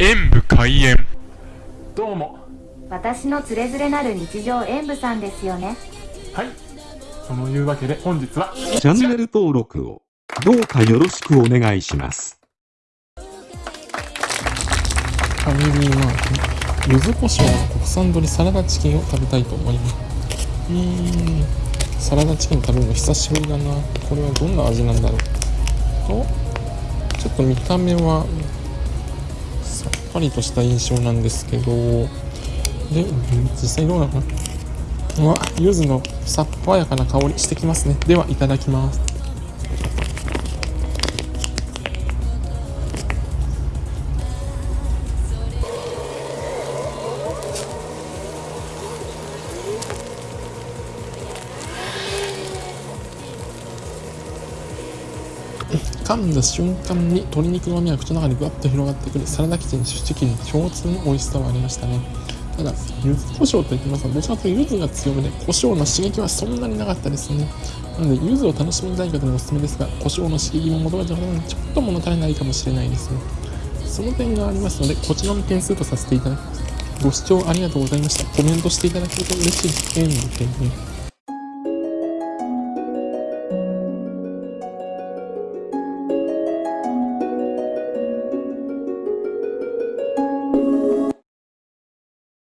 演武開演。どうも。私のつれづれなる日常演舞さんですよね。はい。そのいうわけで本日はチャンネル登録をどうかよろしくお願いします。ファミリーマート柚子胡椒の国産鶏サラダチキンを食べたいと思います。うーんサラダチキン食べるの久しぶりだな。これはどんな味なんだろう。とちょっと見た目はぱりとした印象なんですけどでうん実際どうなの？かなうわ柚子のさっぱやかな香りしてきますね。ではいただきます。噛んだ瞬間に鶏肉の旨が口の中にぐわっと広がってくるサラダチキンチキン共通の美味しさはありましたね。ただ柚子胡椒といってますがどちらかというと柚子が強めで胡椒の刺激はそんなになかったですね。なので柚子を楽しみたい方におすすめですが胡椒の刺激も求めてる方にちょっと物足りないかもしれないですね。その点がありますのでこちらの点数とさせていただきます。ご視聴ありがとうございました。コメントしていただけると嬉しいです。えー